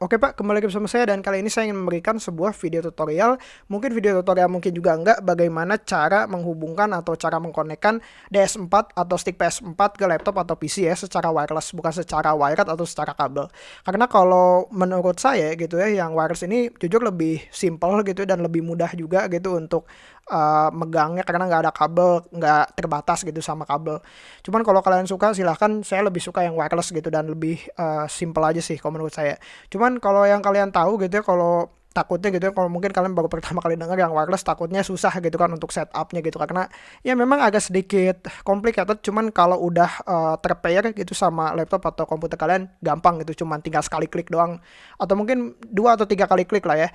Oke Pak, kembali lagi bersama saya dan kali ini saya ingin memberikan sebuah video tutorial. Mungkin video tutorial mungkin juga enggak bagaimana cara menghubungkan atau cara mengkonekkan DS4 atau stick PS4 ke laptop atau PC ya secara wireless Bukan secara wired atau secara kabel. Karena kalau menurut saya gitu ya yang wireless ini jujur lebih simple gitu dan lebih mudah juga gitu untuk uh, megangnya karena nggak ada kabel nggak terbatas gitu sama kabel. Cuman kalau kalian suka silahkan. Saya lebih suka yang wireless gitu dan lebih uh, simple aja sih kalau menurut saya. Cuman kalau yang kalian tahu gitu ya kalau takutnya gitu ya kalau mungkin kalian baru pertama kali dengar yang wireless takutnya susah gitu kan untuk setupnya gitu karena ya memang agak sedikit complicated cuman kalau udah uh, terpair gitu sama laptop atau komputer kalian gampang gitu cuman tinggal sekali klik doang. Atau mungkin dua atau tiga kali klik lah ya.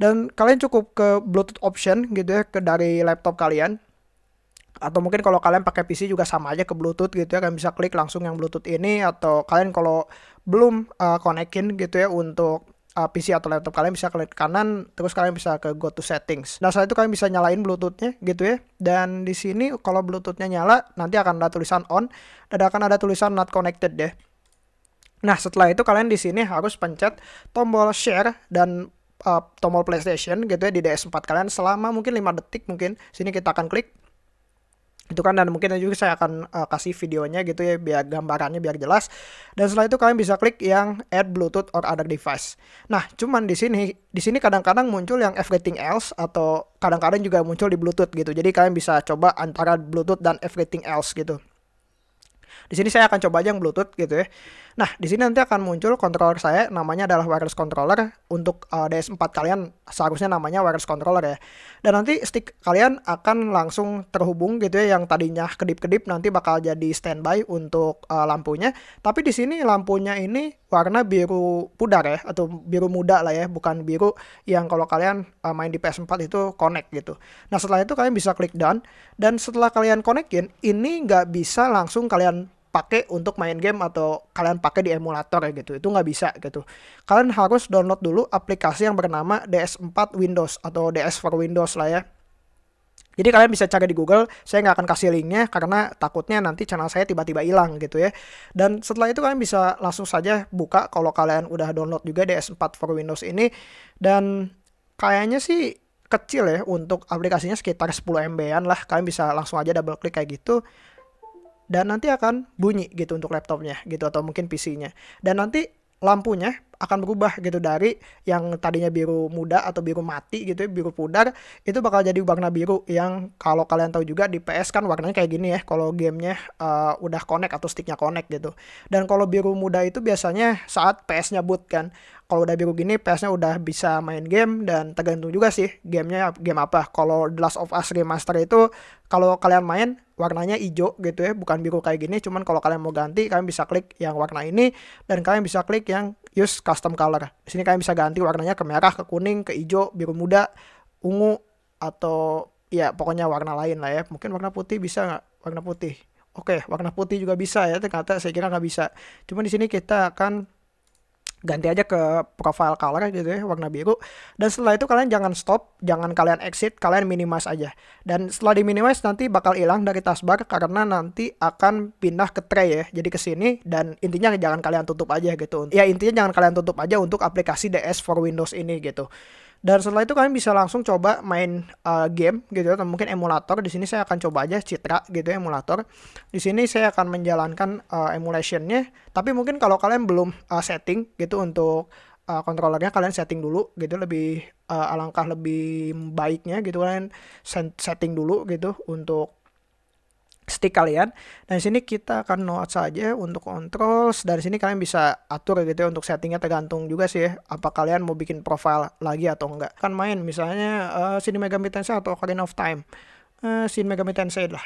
Dan kalian cukup ke Bluetooth option gitu ya ke dari laptop kalian. Atau mungkin kalau kalian pakai PC juga sama aja ke Bluetooth gitu ya kalian bisa klik langsung yang Bluetooth ini atau kalian kalau belum uh, konekin gitu ya untuk uh, PC atau laptop kalian bisa klik kanan terus kalian bisa ke go to settings. Nah, setelah itu kalian bisa nyalain Bluetoothnya gitu ya. Dan di sini kalau Bluetoothnya nyala nanti akan ada tulisan on dan akan ada tulisan not connected deh. Nah, setelah itu kalian di sini harus pencet tombol share dan uh, tombol PlayStation gitu ya di DS4 kalian selama mungkin 5 detik mungkin. Sini kita akan klik itu kan dan mungkin juga saya akan uh, kasih videonya gitu ya biar gambarannya biar jelas. Dan setelah itu kalian bisa klik yang add bluetooth or other device. Nah cuman di sini di sini kadang-kadang muncul yang everything else atau kadang-kadang juga muncul di bluetooth gitu. Jadi kalian bisa coba antara bluetooth dan everything else gitu. Di sini saya akan coba aja yang Bluetooth gitu ya. Nah, di sini nanti akan muncul controller saya namanya adalah wireless controller untuk uh, DS4 kalian seharusnya namanya wireless controller ya. Dan nanti stick kalian akan langsung terhubung gitu ya yang tadinya kedip-kedip nanti bakal jadi standby untuk uh, lampunya. Tapi di sini lampunya ini warna biru pudar ya atau biru muda lah ya, bukan biru yang kalau kalian uh, main di PS4 itu connect gitu. Nah, setelah itu kalian bisa klik done dan setelah kalian connectin ini nggak bisa langsung kalian pakai untuk main game atau kalian pakai di emulator ya gitu. Itu nggak bisa gitu. Kalian harus download dulu aplikasi yang bernama DS4 Windows atau DS for Windows lah ya. Jadi kalian bisa cari di Google, saya nggak akan kasih linknya karena takutnya nanti channel saya tiba-tiba hilang gitu ya. Dan setelah itu kalian bisa langsung saja buka kalau kalian udah download juga DS4 for Windows ini. Dan kayaknya sih kecil ya untuk aplikasinya sekitar 10 MB-an lah. Kalian bisa langsung aja double klik kayak gitu dan nanti akan bunyi gitu untuk laptopnya gitu atau mungkin PC-nya. Dan nanti lampunya akan berubah gitu dari yang tadinya biru muda atau biru mati gitu ya, biru pudar itu bakal jadi warna biru yang kalau kalian tahu juga di PS kan warnanya kayak gini ya kalau gamenya uh, udah connect atau sticknya connect gitu. Dan kalau biru muda itu biasanya saat PS-nya boot kan kalau udah biru gini PS-nya udah bisa main game dan tergantung juga sih gamenya game apa. Kalau The Last of Us Remaster itu kalau kalian main warnanya hijau gitu ya bukan biru kayak gini cuman kalau kalian mau ganti kalian bisa klik yang warna ini dan kalian bisa klik yang use custom color. Di sini kalian bisa ganti warnanya ke merah ke kuning ke hijau biru muda ungu atau ya pokoknya warna lain lah ya. Mungkin warna putih bisa nggak? Warna putih. Oke warna putih juga bisa ya ternyata saya kira nggak bisa. Cuma di sini kita akan ganti aja ke profile color gitu ya warna biru. Dan setelah itu kalian jangan stop jangan kalian exit kalian minimize aja. Dan setelah di minimize nanti bakal hilang dari taskbar karena nanti akan pindah ke tray ya jadi ke sini dan intinya jangan kalian tutup aja gitu. Ya intinya jangan kalian tutup aja untuk aplikasi DS for Windows ini gitu dan setelah itu kalian bisa langsung coba main uh, game gitu atau mungkin emulator. Di sini saya akan coba aja Citra gitu emulator. Di sini saya akan menjalankan uh, emulationnya. Tapi mungkin kalau kalian belum uh, setting gitu untuk uh, controllernya kalian setting dulu gitu lebih uh, alangkah lebih baiknya gitu kalian setting dulu gitu untuk stick kalian. Dan di sini kita akan note saja untuk controls. Dari sini kalian bisa atur gitu ya untuk settingnya tergantung juga sih ya, apa kalian mau bikin profile lagi atau enggak. Kan main misalnya uh, Shin Megami Tensei atau Ocarina of Time. Uh, Shin Megami Tensei lah.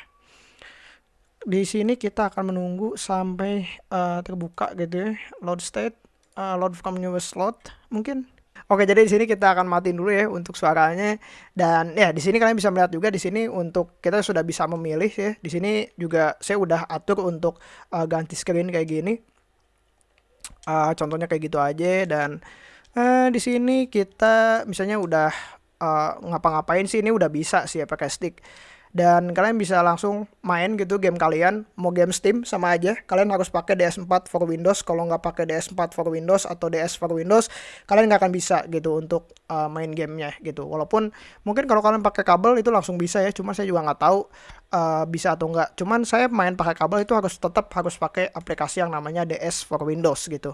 Di sini kita akan menunggu sampai uh, terbuka gitu ya. Load state, uh, load from new slot mungkin Oke, jadi di sini kita akan matiin dulu ya untuk suaranya dan ya di sini kalian bisa melihat juga di sini untuk kita sudah bisa memilih ya. Di sini juga saya udah atur untuk uh, ganti screen kayak gini. Uh, contohnya kayak gitu aja dan uh, di sini kita misalnya udah uh, ngapa-ngapain sih ini udah bisa sih ya pakai stick. Dan kalian bisa langsung main gitu game kalian mau game Steam sama aja. Kalian harus pakai DS4 for Windows. Kalau nggak pakai DS4 for Windows atau DS for Windows kalian nggak akan bisa gitu untuk uh, main gamenya gitu. Walaupun mungkin kalau kalian pakai kabel itu langsung bisa ya cuma saya juga nggak tahu uh, bisa atau enggak cuman saya main pakai kabel itu harus tetap harus pakai aplikasi yang namanya DS for Windows gitu.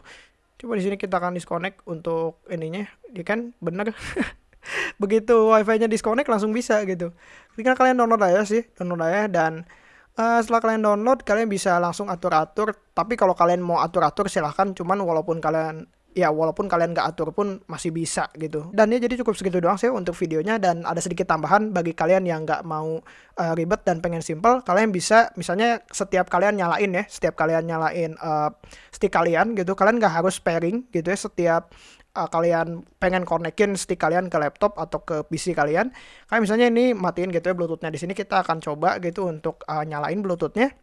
Coba di sini kita akan disconnect untuk ininya. Ya kan? Bener begitu wifi-nya disconnect langsung bisa gitu. Tinggal kalian download aja sih download aja dan uh, setelah kalian download kalian bisa langsung atur-atur. Tapi kalau kalian mau atur-atur silahkan. Cuman walaupun kalian ya walaupun kalian nggak atur pun masih bisa gitu. Dan ya jadi cukup segitu doang sih untuk videonya. Dan ada sedikit tambahan bagi kalian yang nggak mau uh, ribet dan pengen simple. Kalian bisa misalnya setiap kalian nyalain ya setiap kalian nyalain uh, stick kalian gitu. Kalian nggak harus pairing gitu ya setiap uh, kalian pengen konekin stick kalian ke laptop atau ke PC kalian kayak misalnya ini matiin gitu ya bluetoothnya. Di sini kita akan coba gitu untuk uh, nyalain bluetoothnya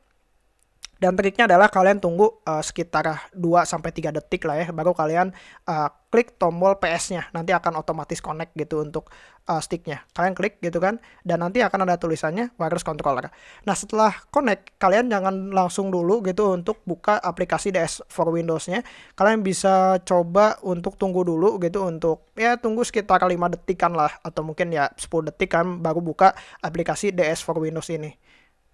dan triknya adalah kalian tunggu uh, sekitar 2 sampai 3 detik lah ya baru kalian uh, klik tombol PS-nya. Nanti akan otomatis connect gitu untuk uh, sticknya. Kalian klik gitu kan dan nanti akan ada tulisannya wireless controller. Nah, setelah connect kalian jangan langsung dulu gitu untuk buka aplikasi DS for Windows-nya. Kalian bisa coba untuk tunggu dulu gitu untuk ya tunggu sekitar 5 detikan lah atau mungkin ya 10 detik kan baru buka aplikasi DS for Windows ini.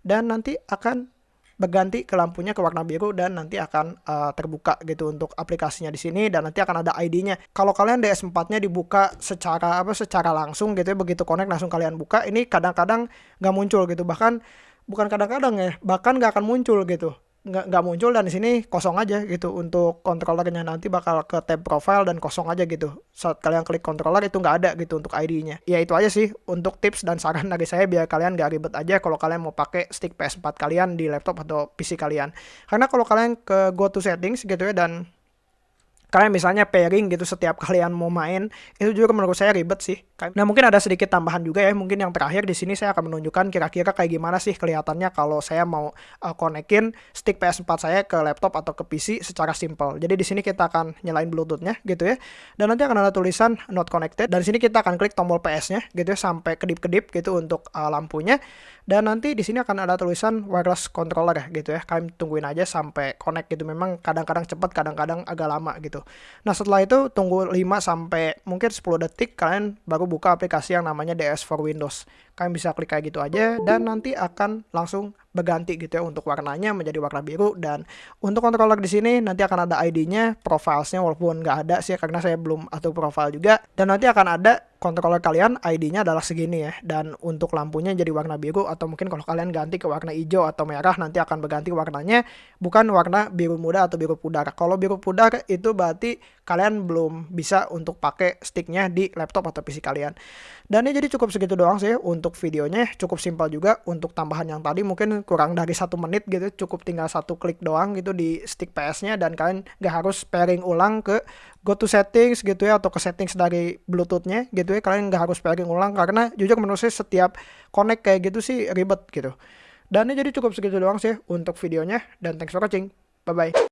Dan nanti akan berganti ke lampunya ke warna biru dan nanti akan uh, terbuka gitu untuk aplikasinya di sini dan nanti akan ada ID-nya. Kalau kalian DS4-nya dibuka secara apa secara langsung gitu ya begitu connect langsung kalian buka ini kadang-kadang nggak muncul gitu bahkan bukan kadang-kadang ya bahkan nggak akan muncul gitu nggak nggak muncul dan di sini kosong aja gitu. Untuk controllernya nanti bakal ke tab profile dan kosong aja gitu. Saat kalian klik controller itu nggak ada gitu untuk ID-nya ya itu aja sih untuk tips dan saran dari saya biar kalian nggak ribet aja kalau kalian mau pakai stick PS4 kalian di laptop atau PC kalian. Karena kalau kalian ke go to settings gitu ya dan kalian misalnya pairing gitu setiap kalian mau main itu juga menurut saya ribet sih nah mungkin ada sedikit tambahan juga ya. Mungkin yang terakhir di sini saya akan menunjukkan kira-kira kayak gimana sih kelihatannya kalau saya mau uh, konekin stick PS4 saya ke laptop atau ke PC secara simple. Jadi di sini kita akan nyalain bluetoothnya gitu ya. Dan nanti akan ada tulisan not connected. Dan di sini kita akan klik tombol PS-nya gitu ya sampai kedip-kedip gitu untuk uh, lampunya. Dan nanti di sini akan ada tulisan wireless controller ya gitu ya. Kalian tungguin aja sampai connect gitu. Memang kadang-kadang cepat kadang-kadang agak lama gitu. Nah setelah itu tunggu 5 sampai mungkin 10 detik kalian baru buka aplikasi yang namanya DS for Windows. Kalian bisa klik kayak gitu aja dan nanti akan langsung berganti gitu ya untuk warnanya menjadi warna biru dan untuk controller di sini nanti akan ada ID-nya, profilesnya walaupun nggak ada sih karena saya belum atur profile juga dan nanti akan ada controller kalian ID-nya adalah segini ya dan untuk lampunya jadi warna biru atau mungkin kalau kalian ganti ke warna hijau atau merah nanti akan berganti warnanya bukan warna biru muda atau biru pudar. Kalau biru pudar itu berarti kalian belum bisa untuk pakai sticknya di laptop atau PC kalian. Dan ini jadi cukup segitu doang sih untuk videonya, cukup simpel juga untuk tambahan yang tadi mungkin kurang dari satu menit gitu, cukup tinggal satu klik doang gitu di stick PS-nya dan kalian gak harus pairing ulang ke go to settings gitu ya atau ke settings dari Bluetooth-nya gitu ya, kalian gak harus pairing ulang karena jujur menurut saya setiap connect kayak gitu sih ribet gitu. Dan ini jadi cukup segitu doang sih untuk videonya dan thanks for watching. Bye bye.